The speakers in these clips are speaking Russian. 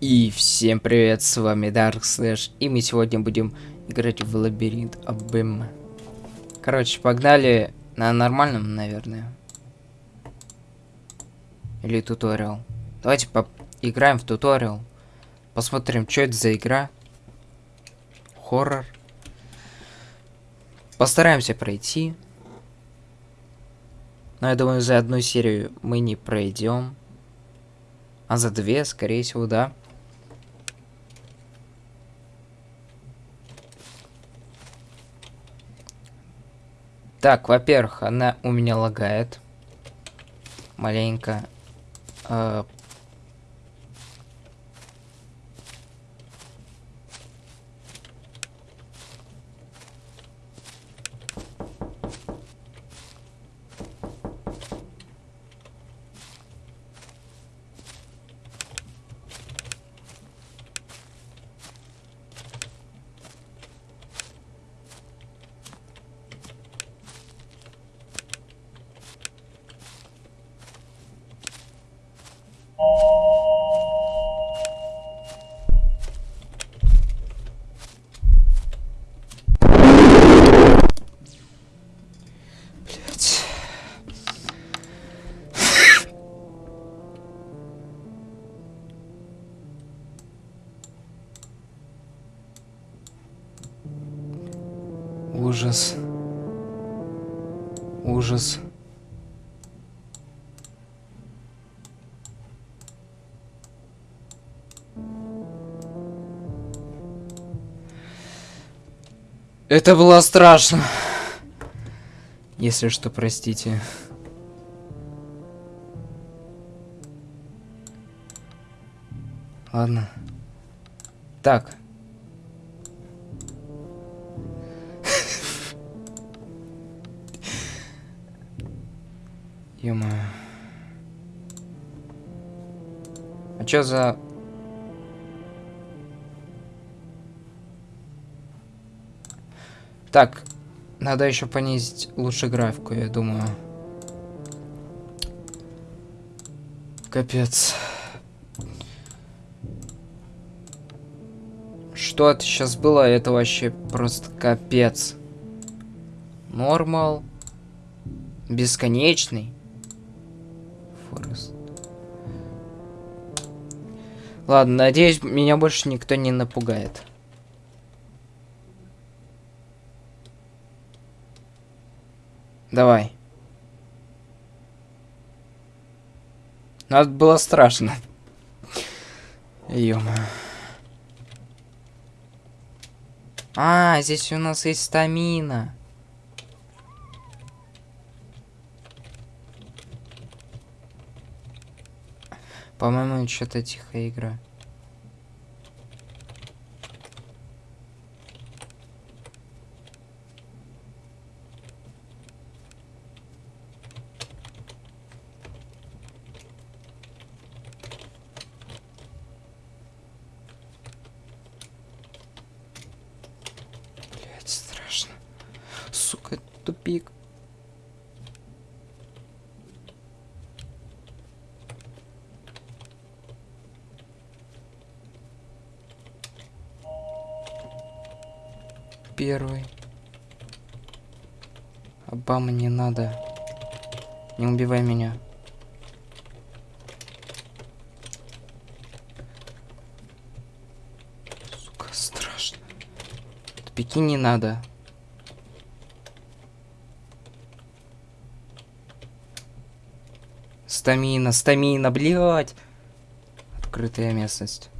И всем привет, с вами Dark Slash, и мы сегодня будем играть в лабиринт Абэм. Короче, погнали на нормальном, наверное. Или туториал. Давайте поиграем в туториал. Посмотрим, что это за игра. Хоррор. Постараемся пройти. Но я думаю, за одну серию мы не пройдем. А за две, скорее всего, да. Так, во-первых, она у меня лагает. Маленько. Ужас. Ужас. Это было страшно. Если что, простите. Ладно. Так. Ё А чё за... Так, надо еще понизить лучше графику, я думаю. Капец. Что это сейчас было? Это вообще просто капец. Нормал. Бесконечный. Ладно, надеюсь, меня больше никто не напугает. Давай. Надо было страшно. ё А, здесь у нас есть стамина. По-моему, что-то тихая игра. Блять, страшно. Сука, тупик. Первый. Обама не надо. Не убивай меня. Сука, страшно. Тупики не надо. Стамина, стамина, блядь. Открытая местность.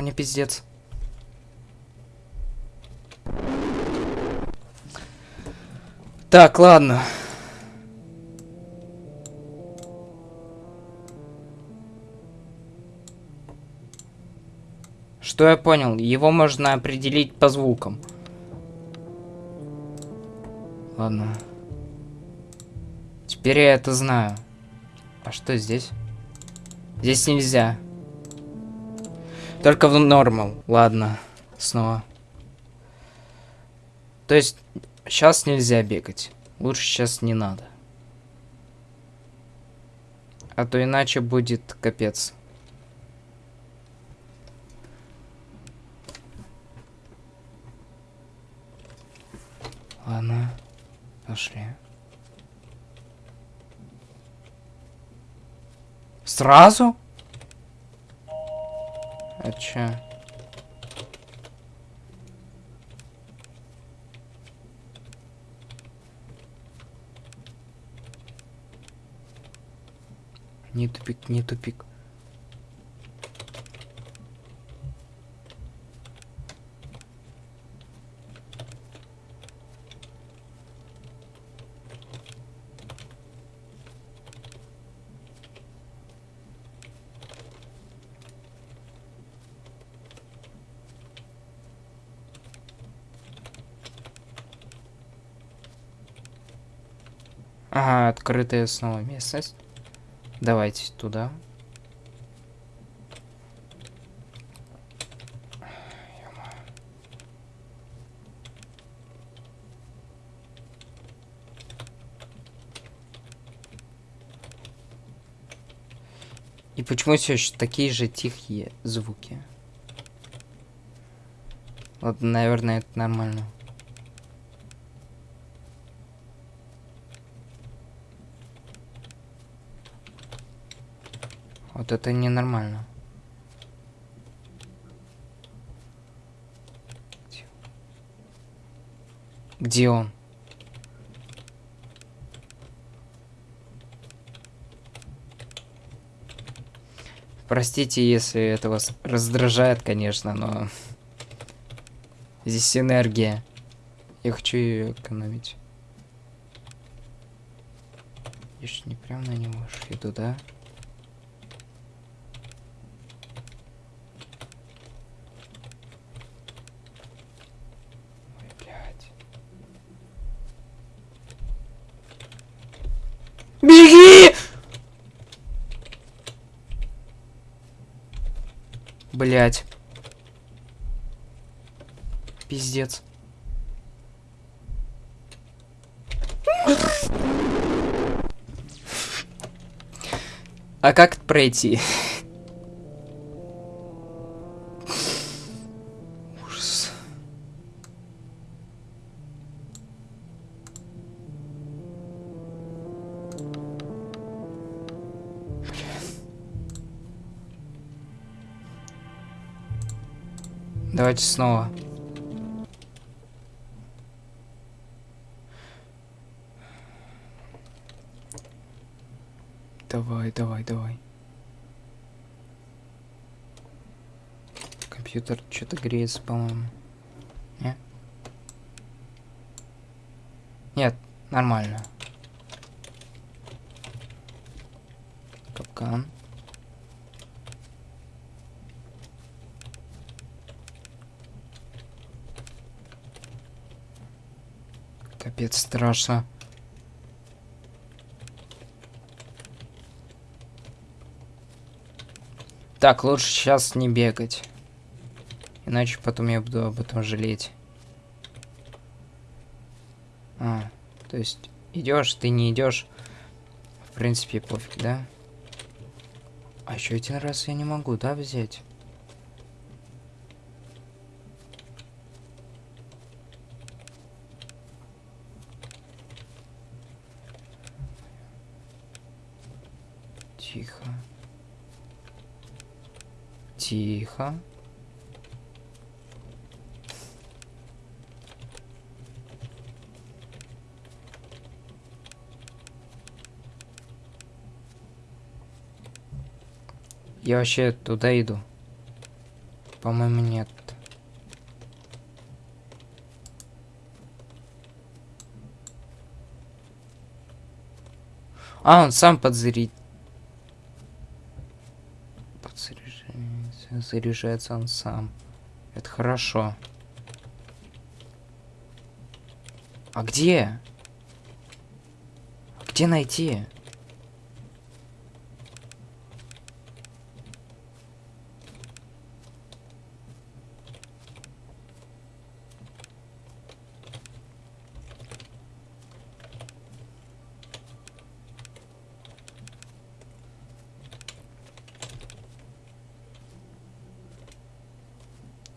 Мне пиздец. Так, ладно. Что я понял? Его можно определить по звукам. Ладно. Теперь я это знаю. А что здесь? Здесь нельзя. Только в нормал. Ладно. Снова. То есть, сейчас нельзя бегать. Лучше сейчас не надо. А то иначе будет капец. Ладно, пошли. Сразу? А чё? Не тупик, не тупик. Ага, открытая снова местность. Давайте туда. И почему все еще такие же тихие звуки? Вот, наверное, это нормально. Вот это ненормально. Где он? Простите, если это вас раздражает, конечно, но здесь энергия. Я хочу ее экономить. Я же не прям на него иду, да? Беги! Блять. Пиздец. А как пройти? Давайте снова. Давай, давай, давай. Компьютер что-то греется, по-моему. Нет? Нет, нормально. Капкан. Капец, страшно. Так, лучше сейчас не бегать. Иначе потом я буду об этом жалеть. А, то есть идешь, ты не идешь. В принципе, пофиг, да? А еще один раз я не могу, да, взять? Тихо. Я вообще туда иду. По-моему, нет. А, он сам подзарит. Заряжается он сам. Это хорошо. А где? Где найти?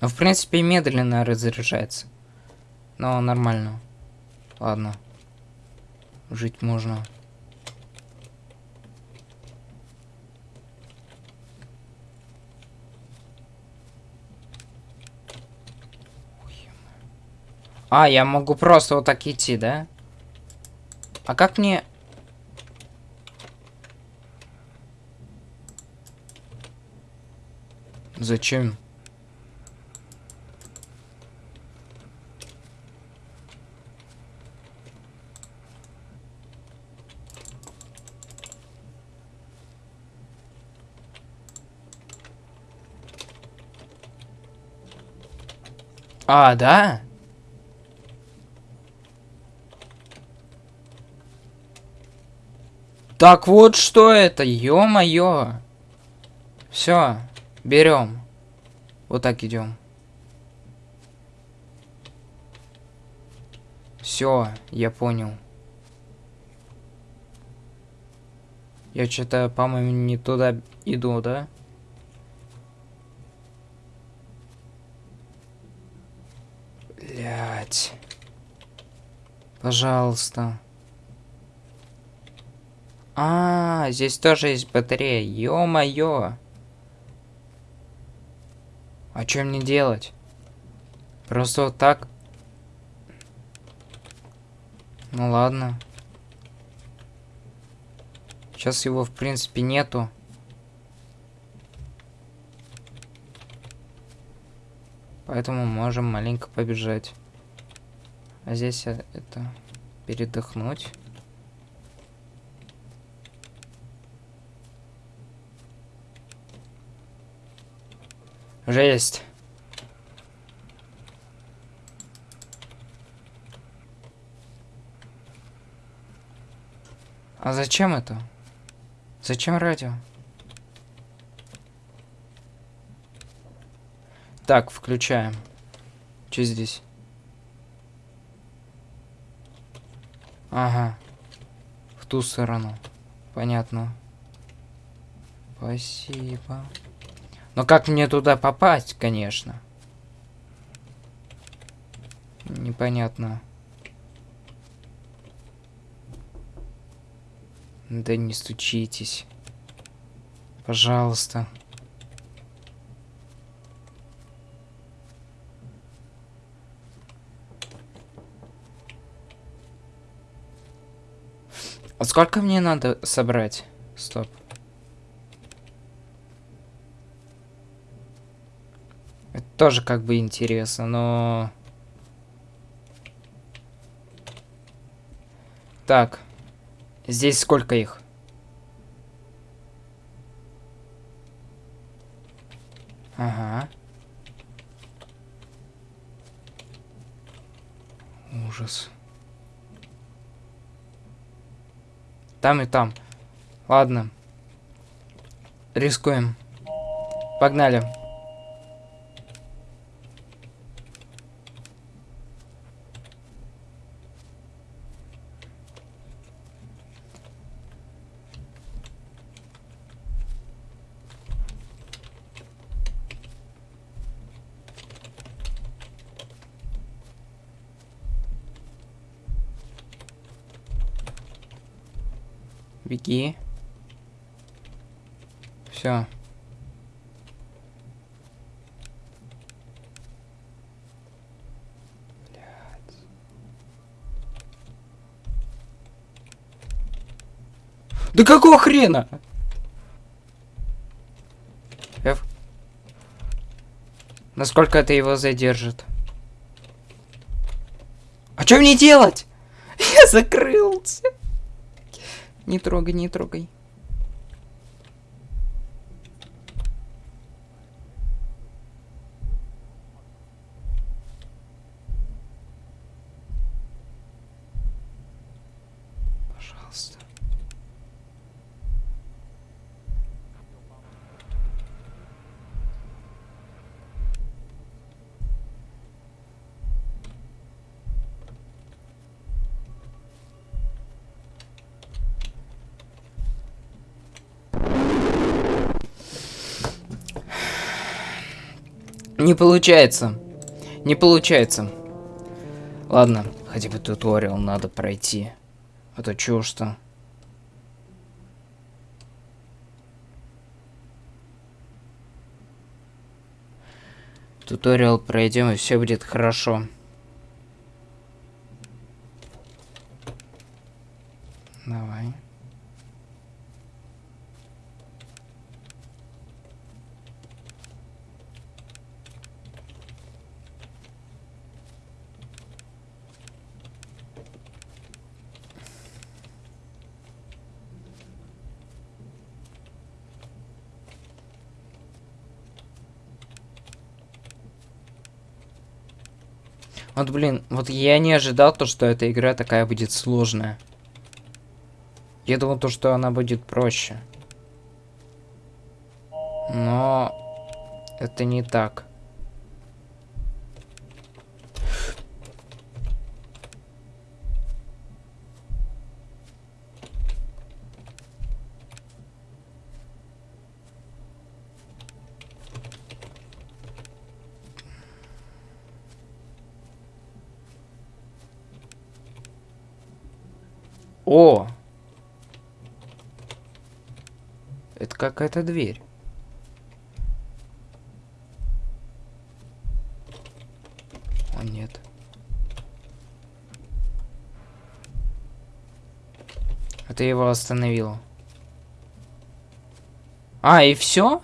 Ну, в принципе, медленно разряжается. Но нормально. Ладно. Жить можно. А, я могу просто вот так идти, да? А как мне... Зачем? А, да? Так вот что это, ё-моё. Все, берем. Вот так идем. Все, я понял. Я что-то, по-моему, не туда иду, да? Блять. Пожалуйста. А, здесь тоже есть батарея. Ё-моё. А что мне делать? Просто вот так? Ну ладно. Сейчас его, в принципе, нету. Поэтому можем маленько побежать. А здесь э, это передохнуть. Жесть. А зачем это? Зачем радио? Так, включаем. Что здесь? Ага. В ту сторону. Понятно. Спасибо. Но как мне туда попасть, конечно? Непонятно. Да не стучитесь. Пожалуйста. А сколько мне надо собрать? Стоп. Это тоже как бы интересно, но... Так. Здесь сколько их? Ага. Ужас. Там и там. Ладно. Рискуем. Погнали. Беги. Все. Да какого хрена? F. Насколько это его задержит? А что мне делать? Я закрылся. Не трогай, не трогай. Пожалуйста. Не получается. Не получается. Ладно, хотя бы туториал надо пройти. А то чё что. Туториал пройдем и все будет хорошо. Давай. Вот, блин, вот я не ожидал то, что эта игра такая будет сложная. Я думал то, что она будет проще. Но это не так. О! Это какая-то дверь. О, нет. Это его остановило. А, и все?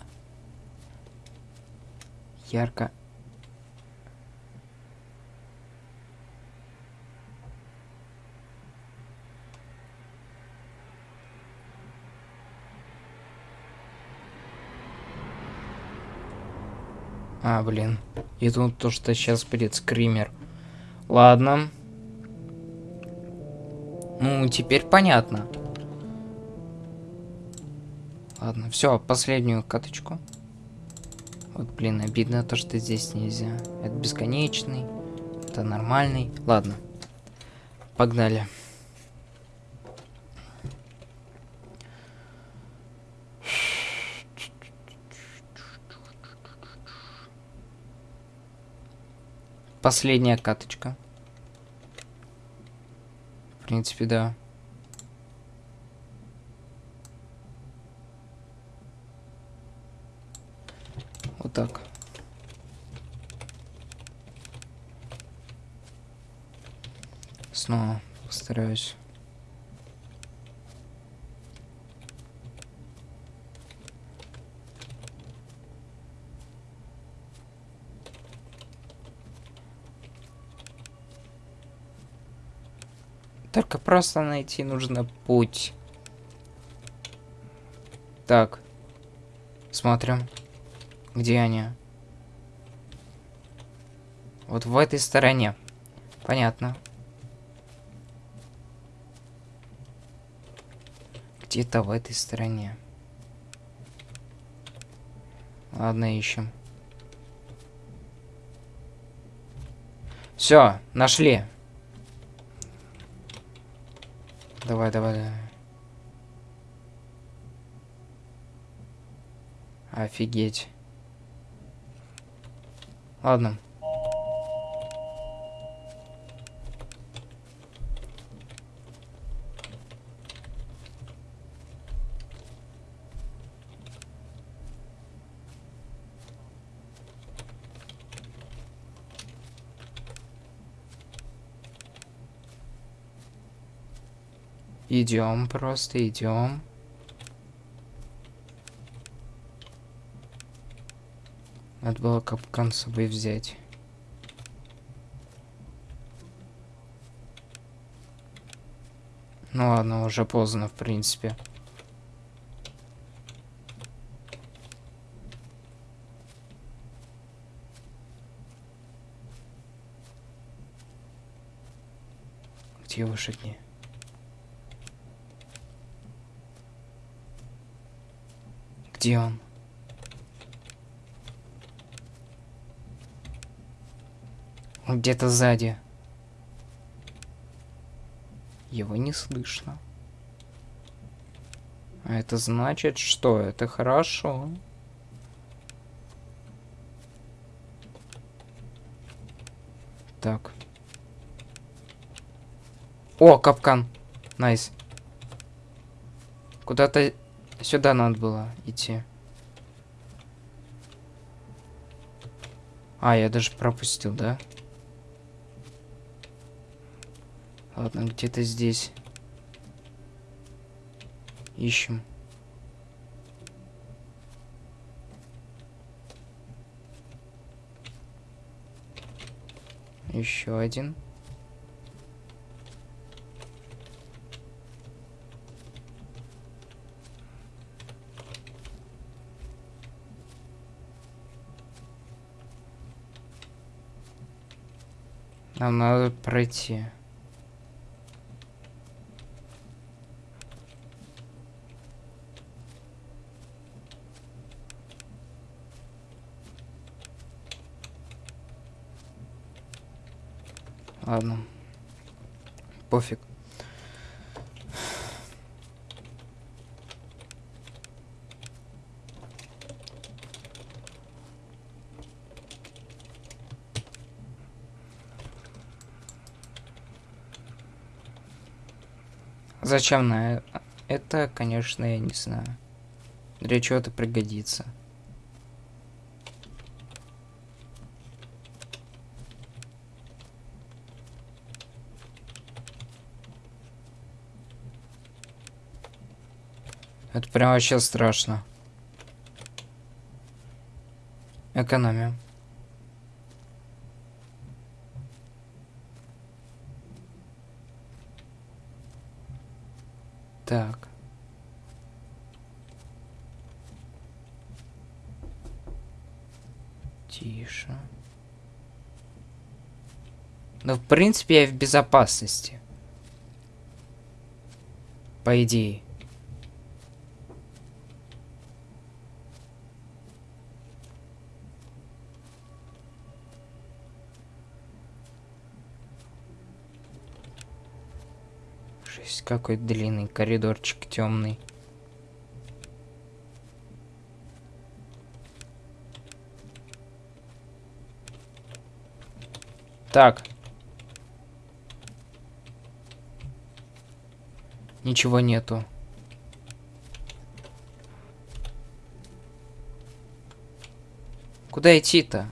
Ярко. А, блин. И тут то, что сейчас будет скример. Ладно. Ну, теперь понятно. Ладно, все, последнюю каточку. Вот, блин, обидно то, что здесь нельзя. Это бесконечный, это нормальный. Ладно, погнали. Последняя каточка. В принципе, да. Вот так. Снова постараюсь. Только просто найти нужно путь. Так. Смотрим. Где они? Вот в этой стороне. Понятно. Где-то в этой стороне. Ладно, ищем. Все, нашли. Давай, давай, давай. Офигеть. Ладно. Идем, просто идем. Надо было капкан с собой взять. Ну ладно, уже поздно, в принципе. Где лошади? Где он? Где-то сзади. Его не слышно. А это значит, что это хорошо. Так. О, капкан. Nice. Куда-то сюда надо было идти. А, я даже пропустил, да? Ладно, где-то здесь. Ищем. Еще один. Нам надо пройти. Ладно. Пофиг. Зачем на это, конечно, я не знаю. Для чего это пригодится. Это прям вообще страшно. Экономия. Так. Тише. Ну, в принципе, я в безопасности. По идее. Жесть, какой длинный коридорчик темный. Так. Ничего нету. Куда идти-то?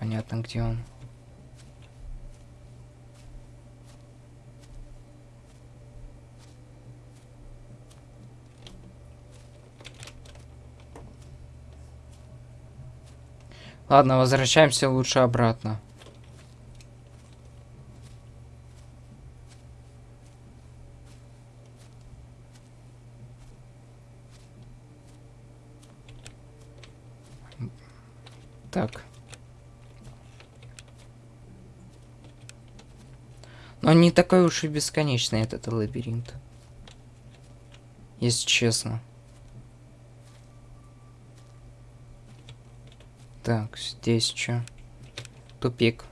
Понятно, где он. Ладно, возвращаемся лучше обратно. Так. Но не такой уж и бесконечный этот лабиринт. Если честно. Так, здесь что? Тупик.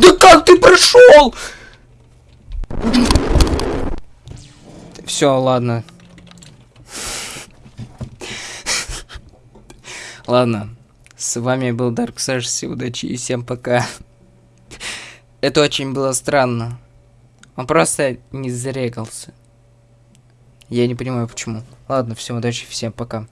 Да как ты прошел? Все, ладно. Ладно. С вами был Dark Sash. Удачи и всем пока. Это очень было странно. Он просто не зарегался. Я не понимаю почему. Ладно, всем удачи, всем пока.